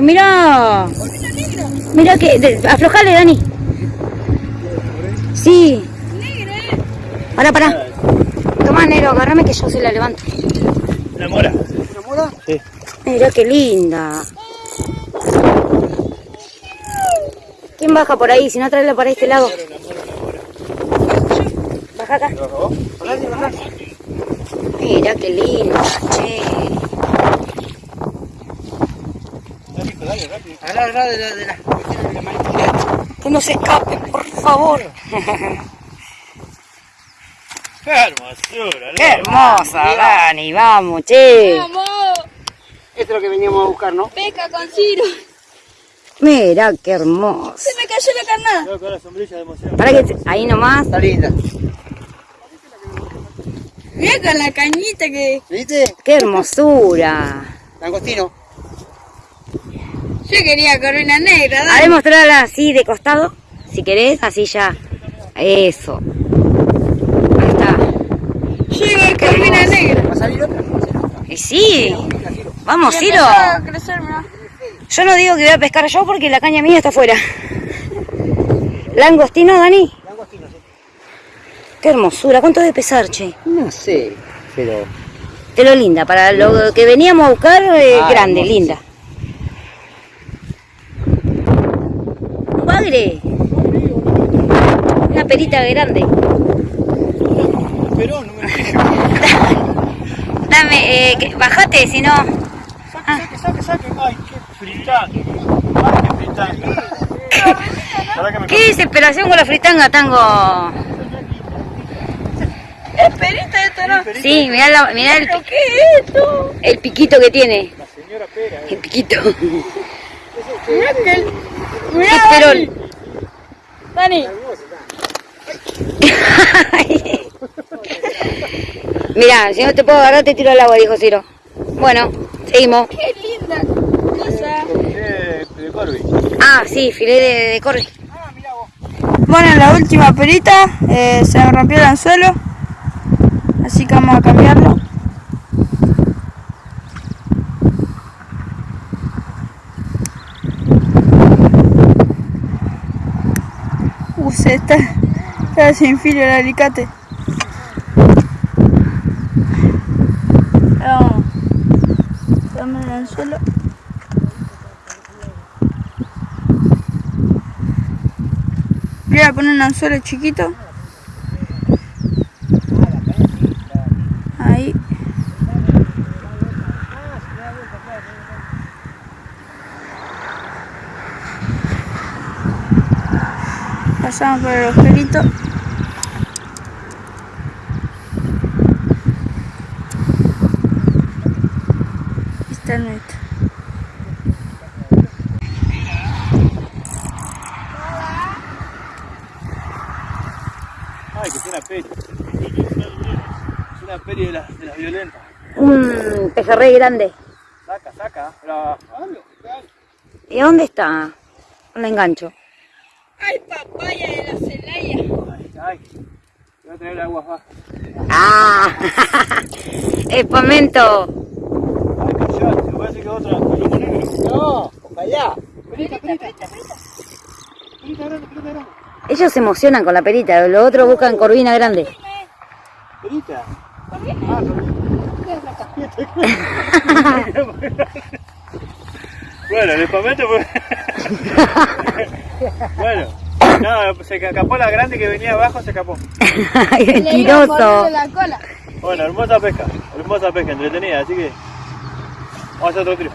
¡Mira! Mira que... de- aflojale, Dani. Sí. Pará, pará. Toma, negro, agárrame que yo se la levanto. ¿Una mora? ¿Una mora? Sí. Mira qué linda. ¿Quién baja por ahí? Si no, tráela para este lado. Baja acá. Mira qué linda, che. Agarrá, agarrá de la, de la, de la manita. Que no se escape, por favor. ¡Qué hermosura! Qué hermosa, Dani. Vamos, che. ¡Vamos! Esto es lo que veníamos a buscar, ¿no? Pesca con Ciro. Mira qué hermosa. Se me cayó la carnada. Con la sombrilla de emoción. Para que ahí nomás. Está linda. Mira con la cañita que. ¿Viste? Qué hermosura. Langostino. Yo quería corvina negra, A dale. ver, mostrarla así de costado. Si querés, así ya. Eso. Ahí está. Yo iba a corvina negra. ¿Va a salir otra? A. Y sí. Vamos, Ciro. a crecer. Yo no digo que voy a pescar yo porque la caña mía está afuera. ¿Langostino, Dani? Langostino, sí. Qué hermosura. ¿Cuánto debe pesar, che? No sé, pero... De lo linda. Para lo que veníamos a buscar, eh, Ah, grande, hermosa. linda. Una perita grande. Pero no me Dame, eh, que- bajate, si no. Saque, saque, saque. Ay, qué fritanga. Ay, qué fritanga. Qué desesperación con la fritanga, tango. Es perita esto, ¿no? Sí, mirá, la- mirá el, ¿Pero qué es esto? el piquito que tiene. La señora pera. El piquito. Mirá que. el- Mirá, esperol. Dani. Mirá, si no te puedo agarrar, te tiro al agua, dijo Ciro. Bueno, seguimos. Qué linda cosa. De, de Corby. Ah, sí, filé de, de corre. Bueno, la última perita eh, se rompió el anzuelo. Así que vamos a cambiarlo. Uh, se está, sin filo el alicate. Vamos. Dame el anzuelo. Voy a poner un anzuelo chiquito. Ahí. Pasamos por el agujerito. Está el nuestro. Ay, que es una peri. Es una peri de las de las violentas. Un pejerrey grande. Saca, saca. Pero. ¿Y dónde está? La engancho. ¡Ay, papaya de la Celaya! Ay, ay. Voy a traer aguas bajas. ¡Ah! Espamento. Ay, callate. Me parece que otra. No, ojalá. Perita, perita. Perita grande, perita grande. Ellos se emocionan con la perita, los otros buscan corvina grande. Perita. Ah, Bueno, el espamento fue. bueno, no, se escapó la grande que venía abajo, se escapó. Mentiroso. la cola. Bueno, hermosa pesca, hermosa pesca, entretenida, así que. Vamos a hacer otro tiro.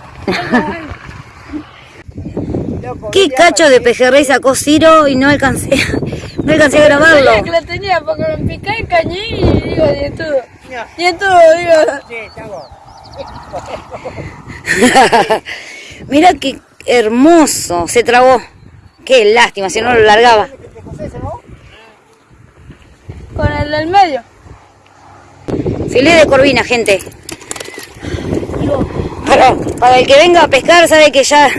¿Qué cacho de pejerrey sacó Ciro y no alcancé, no alcancé a grabarlo? Sabía que la tenía porque me picé el cañí y digo, nietudo. Nietudo, digo. Sí. Mira qué hermoso, se trabó. Qué lástima, si no lo largaba. Con el del medio. Filé de corvina, gente. Para, para el que venga a pescar sabe que ya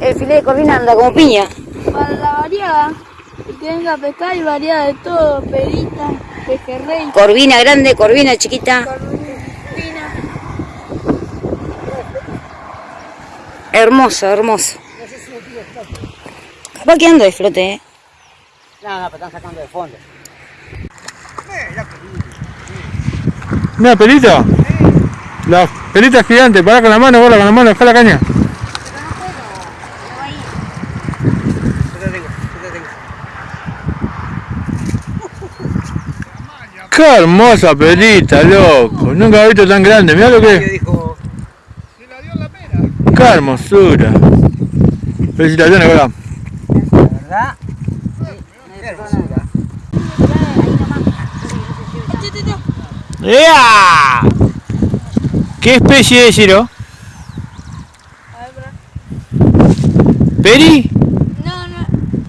el filé de corvina anda como piña. Para la variada. El que venga a pescar y variada de todo. Perita, pejerrey, Corvina grande, corvina chiquita. Hermoso, hermoso. Capaz que ando de flote, ¿eh? No, no, pero están sacando de fondo. ¿Una pelita? La pelita gigante, pará con la mano, bola con la mano, dejá la caña. Yo te tengo, yo te tengo. Qué hermosa pelita, loco. Nunca he visto tan grande. Mirá lo que Qué hermosura. Felicitaciones, la verdad, qué hermosura. ¡Ea! ¿Qué especie es, bro. ¿Peri? No, no.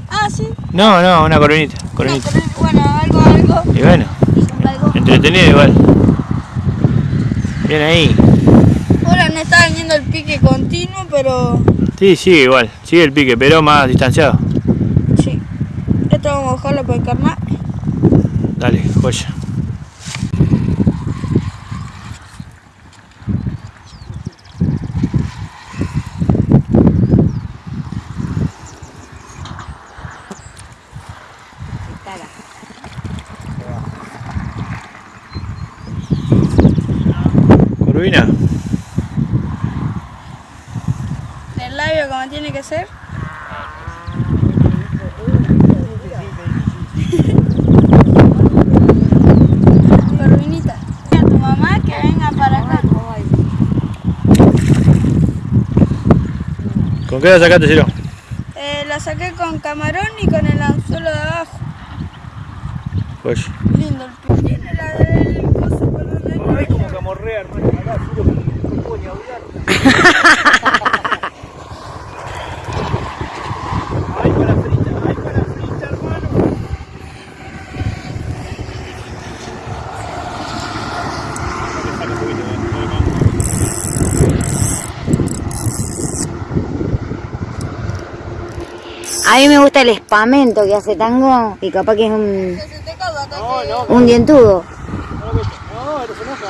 Ah, sí. No, no, una coronita. Coronita. pero, bueno, algo, algo. Y bueno, algo. entretenido igual. Bien ahí. Ahora no está yendo el pique continuo, pero Sí, sigue igual. Sigue el pique, pero más distanciado. sí. Esto vamos a bajarlo para el carnal. Dale, joya. Corvina, El labio como tiene que ser. Corvinita. A tu mamá que venga para acá. ¿con qué la sacaste, Ciro? Eh, la saqué con camarón y con el anzuelo de abajo. Joya. Lindo el pique. Tiene la del coso donde Ay, como camorrea, hermano. Acá, Ciro, no puedo ni hablar. Ay, para frita, ay, para frita, hermano. A mí me gusta el espamento que hace tango y capaz que es un, No, no, un dientudo. no, esto se enoja.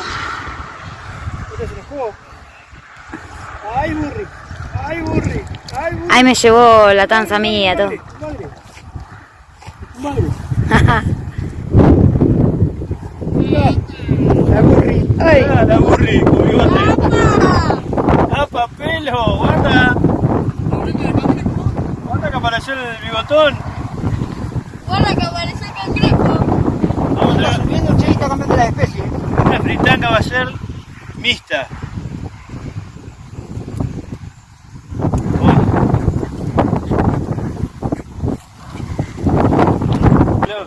Esto se enojó. Ay, burri, ay, burri, ay, burri. Ahí me llevó la tanza mía, todo. Madre, madre. La burri. Ay. la burri, con bigote. ¡Apa, pelo! ¡Guarda! ¡Guarda que apareció el bigotón! Guarda que aparece el cangrejo. Vamos a subiendo, che, está cambiando la especie. una fritanga va a ser mixta.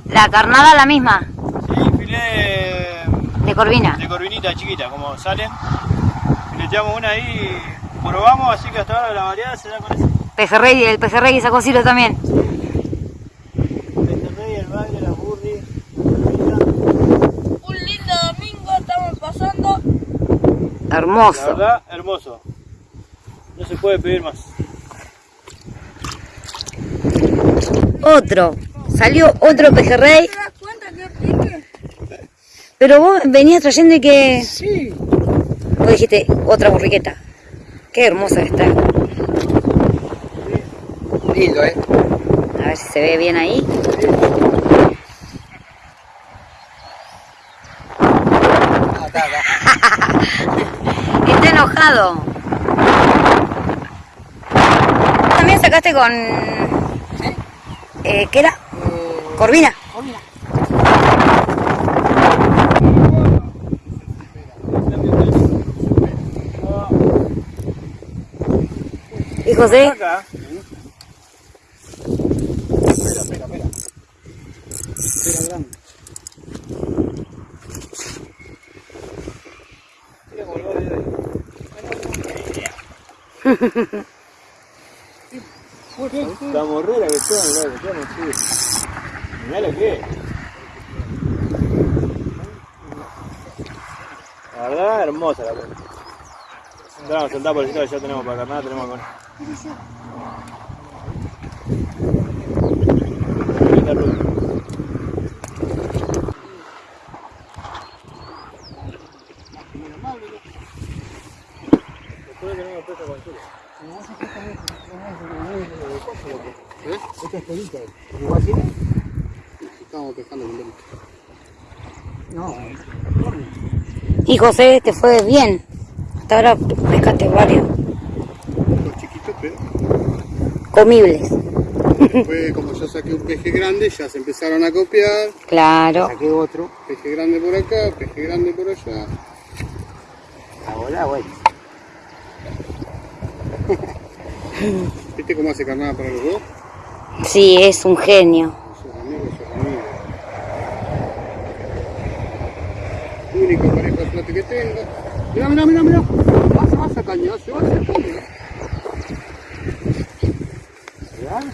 La carnada la misma, Sí, filé de corvina. de corvinita chiquita, como salen. Fileteamos una ahí y probamos, así que hasta ahora la variedad se da con ese. Pejerrey, el pejerrey sacó Ciro también. Pejerrey, el bagre, la burri, corvinita. Un lindo domingo estamos pasando. La Hermoso. verdad, hermoso. No se puede pedir más. Otro. Salió otro pejerrey, ¿Te das cuenta que pique? pero vos venías trayendo y que... Sí. Vos dijiste, otra burriqueta. Qué hermosa está. Lindo, eh. A ver si se ve bien ahí. Ah, está, está. Está enojado. También sacaste con... Eh, ¿Qué era? Corvina. ¿Y José? Acá. Pero grande. Mira cómo lo va a ver ahí. La morrera que mirá, que son así. Mirá lo que es. La verdad, hermosa la cosa. Vamos a soltar por el sitio ya tenemos para carnada, tenemos con. Ruta. Después tenemos presa con el sur. ¿Eh? Esta es pelita. ¿Igual tiene? Estamos pescando con lente. No, Y José, te fue bien. Hasta ahora pescaste varios Los chiquitos, pero comibles. después como yo saqué un peje grande, ya se empezaron a copiar. Claro. saqué otro. Peje grande por acá, peje grande por allá. Ahora, bueno. ¿Viste cómo hace carnada para los dos? Sí, es un genio. Sus amigos, sus amigos. Único flote que tengo. Mira, mira, mira, mira. Vas, vas a cañar, se va a hacer caña. ¿Verdad?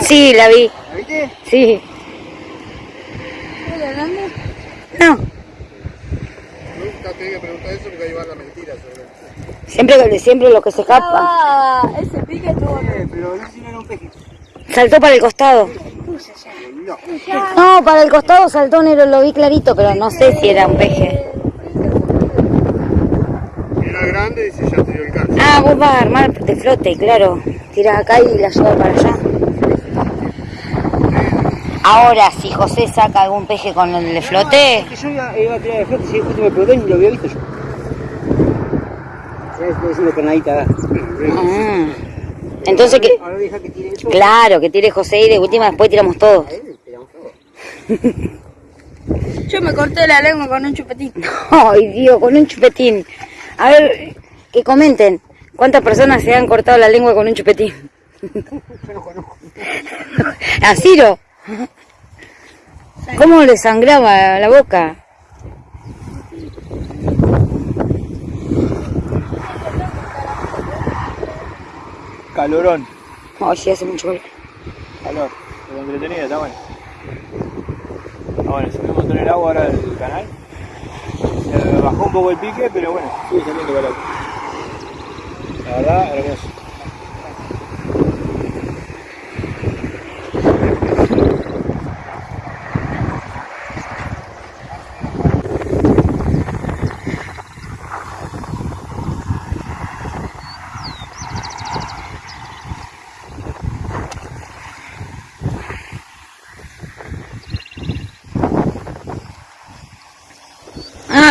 Sí, la vi. ¿La viste? Sí. No, Nunca te que preguntar eso porque ahí va la mentira sobre siempre, siempre lo que se escapa. Ah, ese pique estuvo Eh, pero no si no era un peje. Saltó para el costado. No, No, para el costado saltó negro, lo vi clarito, pero no sé si era un peje. era grande y dice ya te dio el cáncer. Ah, vos vas a armar de flote, claro. Tirás acá y la llevas para allá. Ahora, si José saca algún peje con el de flote, Es que yo iba, iba a tirar de flote, si justo me preguntó y ni lo había visto yo. Es una canadita. mm, entonces que, Ahora deja que tire eso. claro, que tire José y de última después tiramos todos. Tiramos todo. Yo me corté la lengua con un chupetín. Ay, Dios, con un chupetín. A ver, que comenten. ¿Cuántas personas se han cortado la lengua con un chupetín? Yo no conozco. ¿A Ciro? ¿Cómo le sangraba la boca? Calorón. Ay, sí, hace mucho calor. Calor. Pero entretenido, está bueno. Ah, bueno, un montón el agua ahora del canal. Se bajó un poco el pique, pero bueno, sigue saliendo calor. La verdad, hermoso.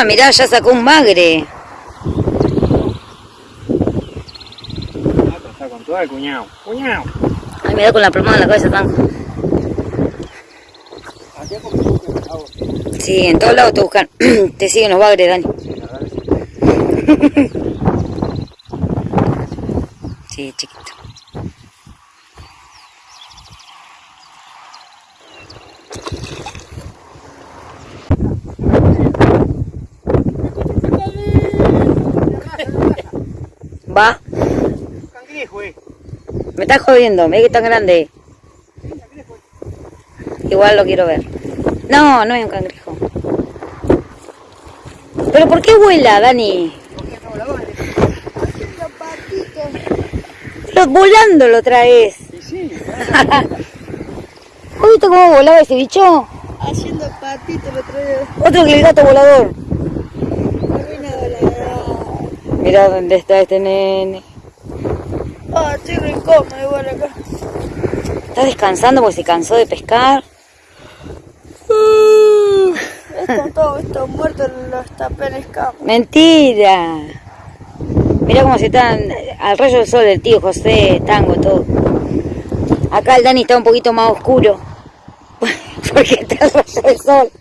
Ah, mirá, ya sacó un bagre. Está con todo el cuñado. ¡Cuñado! Ay, mirá con la plomada en la cabeza tan. Sí, en todos lados te buscan. te siguen los bagres, Dani. Sí, chiquito. Va, Cangrejo, eh. me estás jodiendo, mira que tan grande. Igual lo quiero ver. No, no es un cangrejo. ¿Pero por qué vuela, Dani? Pero volando lo traes. ¿Has visto cómo volaba ese bicho? Haciendo patito el otro día. Otro que el gato volador. Arruina volador. Mira dónde está este nene. Ah, estoy incómodo igual acá. Está descansando porque se cansó de pescar. Están todos estos muertos los tapé en. Mentira. Mira cómo se están al rayo del sol el tío José, tango, todo. Acá el Dani está un poquito más oscuro. Porque está al rayo del sol.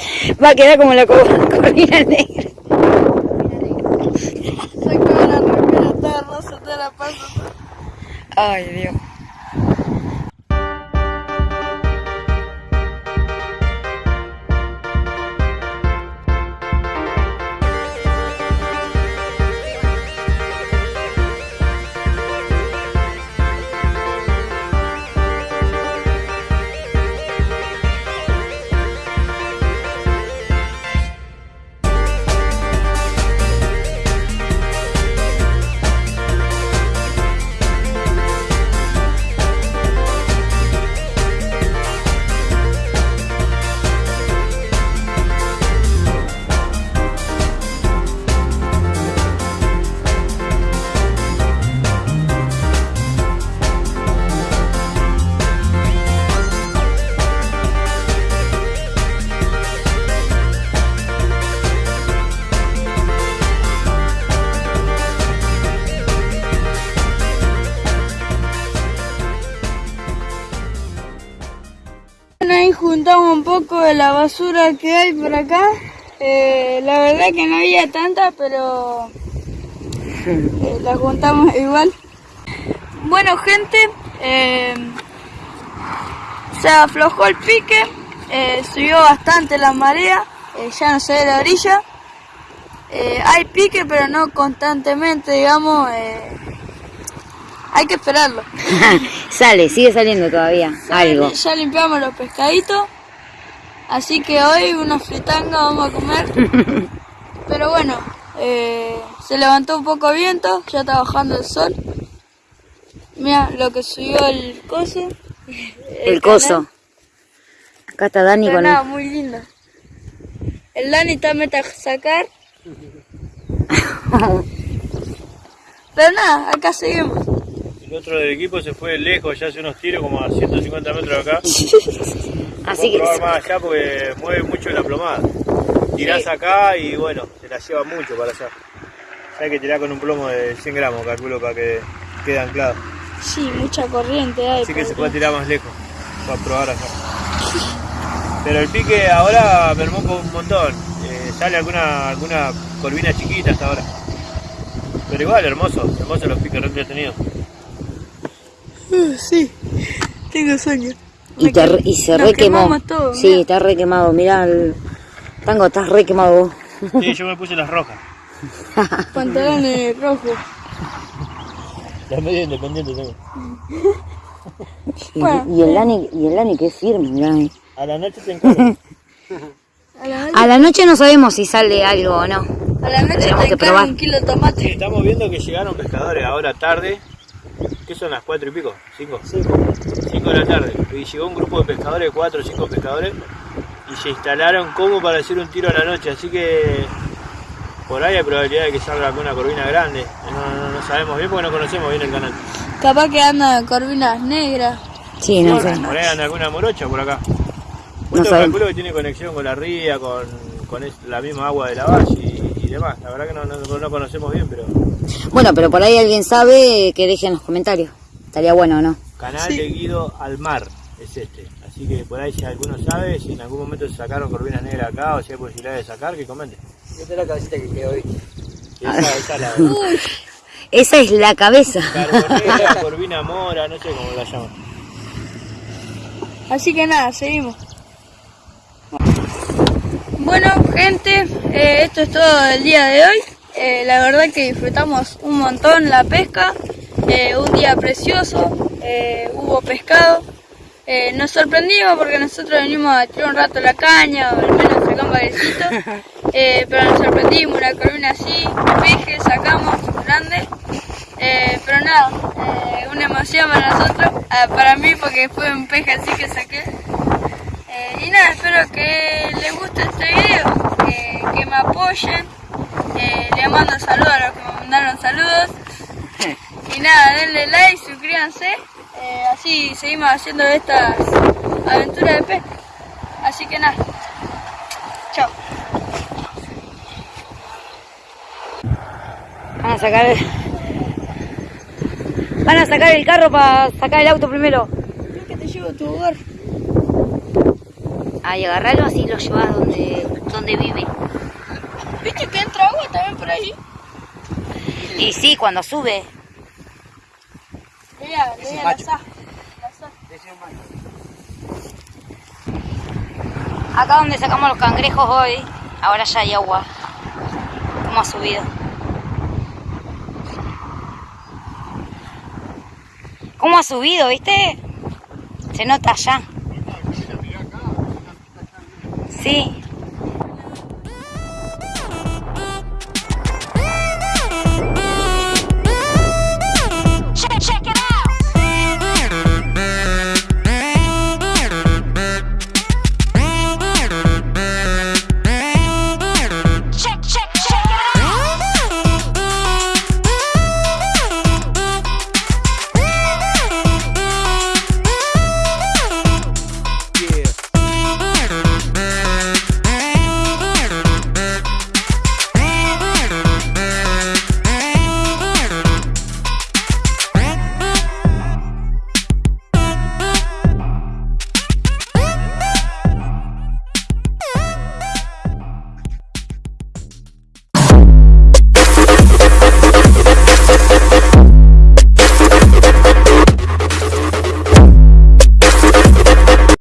Va a quedar como la co- cortina negra. Saco la remera toda rosa, te la paso. Ay, Dios. De la basura que hay por acá. Eh, la verdad que no había tanta, pero eh, la juntamos igual. Bueno, gente, eh, se aflojó el pique, subió bastante la marea, ya no se ve la orilla. Hay pique, pero no constantemente, digamos. hay que esperarlo. Sale, sigue saliendo todavía. Algo. Ya limpiamos los pescaditos. Así que hoy una fritanga vamos a comer. Pero bueno, eh, se levantó un poco viento, ya está bajando el sol. Mira lo que subió el coso. El coso. Acá está Dani Pero con nada, muy lindo. El Dani está meta a sacar. Pero nada, acá seguimos. El otro del equipo se fue lejos, ya hace unos tiros como a 150 metros de acá. Así que probar más allá porque mueve mucho la plomada. Tirás acá y bueno, se la lleva mucho para allá. Hay que tirar con un plomo de 100 gramos, calculo, para que quede anclado. Sí, mucha corriente hay. Así que se acá. puede tirar más lejos, para probar allá. Pero el pique ahora mermó con un montón. Eh, sale alguna, alguna corvina chiquita hasta ahora. Pero igual, hermoso, hermoso los piques re entretenidos. Uh, sí, tengo sueño. Y, te, y se nos re quemó. quemamos todo, sí, mirá. está re quemado. Mirá, el tango está re quemado. vos. Sí, yo me puse las rojas. Pantalones rojos. Las medio independientes tengo. Y, Bueno, y el Dani, y el Dani que es firme, mirá. A la noche te encargo. A la, noche no sabemos si sale algo o no. a la noche Tenemos te que probar. un kilo de Sí, tomate. estamos viendo que llegaron pescadores ahora tarde. ¿Qué son las cuatro y pico? ¿Cinco? Cinco de la tarde. Y llegó un grupo de pescadores, cuatro o cinco pescadores, y se instalaron como para hacer un tiro a la noche. Así que por ahí hay probabilidad de que salga alguna corvina grande. No, no- no sabemos bien porque no conocemos bien el canal. Capaz que andan corvinas negras. Sí, no sé. Por ahí anda alguna morocha por acá. No Esto calculo que tiene conexión con la ría, con, con la misma agua de la valle y, y demás. La verdad que no, no- no conocemos bien, pero Bueno, pero por ahí alguien sabe que deje en los comentarios. Estaría bueno, ¿no? Canal de Guido al mar es este. Así que por ahí si alguno sabe, si en algún momento se sacaron corvinas negras acá o si hay posibilidad de sacar, que comente. Esta es la cabecita que quedó hoy. Esa, esa es la Esa es la cabeza. carbonera, corvina mora, no sé cómo la llaman. Así que nada, seguimos. Bueno, gente, eh, esto es todo el día de hoy. Eh, la verdad que disfrutamos un montón la pesca. Eh, un día precioso, eh, hubo pescado. Nos sorprendimos porque nosotros venimos a tirar un rato la caña, o al menos sacamos bailecito. Eh, pero nos sorprendimos, una corvina así, peje, sacamos, grande. Pero nada, una emoción para nosotros, ah, para mí porque fue un peje así que saqué. Y nada, espero que les guste este video, que me apoyen. Eh, les mando saludos a los que me mandaron saludos. Y nada, denle like, suscríbanse. eh, así seguimos haciendo estas aventuras de pesca. Así que nada, chao. Van a sacar el... Van a sacar el carro para sacar el auto primero. Creo que te llevo a tu hogar. Ahí agarrarlo así lo llevas donde, donde vive. ¿Viste que entra agua también por ahí? Y sí, cuando sube. Veía, veía la sa. La sa. Acá donde sacamos los cangrejos hoy, ahora ya hay agua. ¿Cómo ha subido? ¿Cómo ha subido, viste? Se nota allá. Sí.